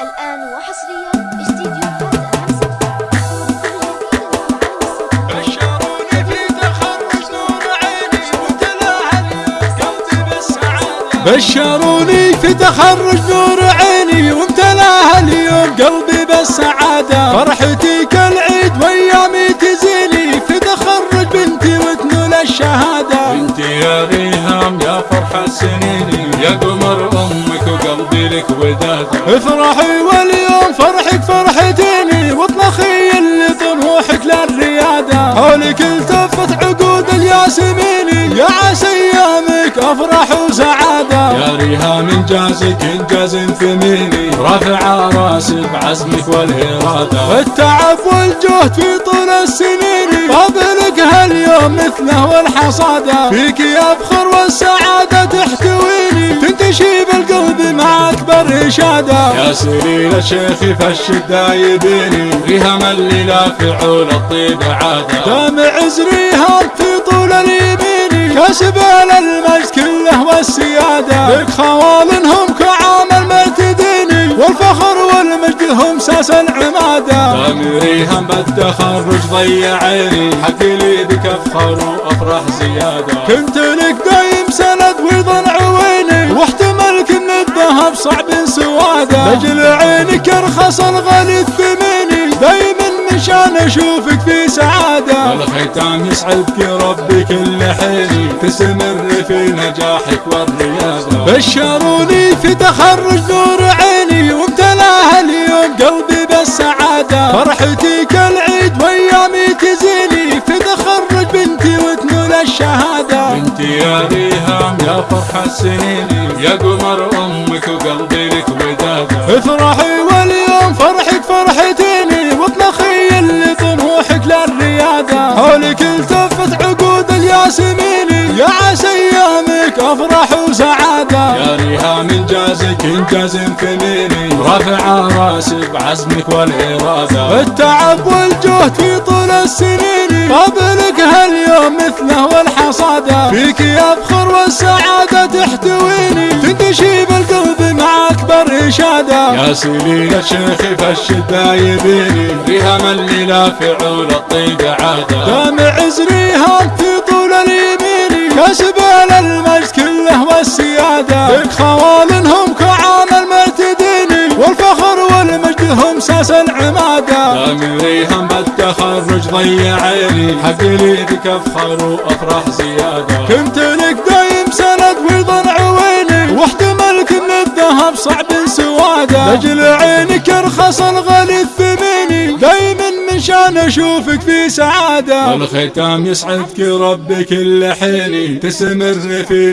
الآن وحصريا استديو بشروني في تخرج نور عيني وامتلاها اليوم. قلبي بالسعادة فرحتي كالعيد وأيامي تزيني. في تخرج بنتي وتنول الشهادة. بنتي يا ريهام يا فرحة سنيني. يا قمر لك وداد افرحي واليوم فرحك فرحتيني واطلخي اللي طموحك للريادة. حولك التفت عقود الياسميني يا عسى أيامك أفرح وسعادة. يا ريهام إنجازك إنجاز ثميني رافع راسي بعزمك والإرادة. والتعب والجهد في طول السنين فضلك هاليوم مثله والحصادة. فيك يفخر والسعادة تحتويني تنتشي بالقلب إشادة يا سليل الشيخ فالشدة يبيني ريهام اللي لا فعول الطيب عادة دامع زريها في طول اليمين كسب المجد كله والسيادة. لك خوالنهم كعامل مرتديني والفخر والمجد هم ساس العمادة. دام ريهام بالتخرج ضيع عيني حكي لي بك أفخر وأفرح زيادة. كنت لك دايم سند من الذهب صعب سواده. لجل عينك ارخص الغالي الثميني دايما من شان أشوفك في سعادة. والختام يسعدك ربي كل حين تستمر في نجاحك والريادة بشروني في تخرج نور عيني وامتلاها اليوم قلبي بالسعادة. فرحتي كالعيد وأيامي تزيني في تخرج بنتي وتنول الشهادة. بنتي يا ريهام يا فرحة سنيني يا قمر افرحي واليوم فرحك فرحتيني واطلخي اللي طموحك للريادة. حولك التفت عقود الياسميني يا عسى أيامك أفرح وسعادة. يا ريهام إنجازك إنجاز ثميني رافع راسي بعزمك والإرادة. والتعب والجهد في طول السنين قبلك هاليوم أكبر إشادة يا سليل الشيخ فالشدة يبيني ريهام اللي لا فعول الطيب عادة دامع زريها في طول اليمين كسب المجد كله والسيادة. لك خوالنهم كعامل مرتديني والفخر والمجد هم ساس العمادة. دام ريهام بالتخرج ضيع عيني. حق لي بك أفخر وأفرح زيادة. كنت لك دايم سند ويضن عويني واحتملك الذهب صعب سواده. لجل عينك ارخص الغالي الثميني دايما من شان أشوفك في سعادة. والختام يسعدك ربي كل حين. تستمر في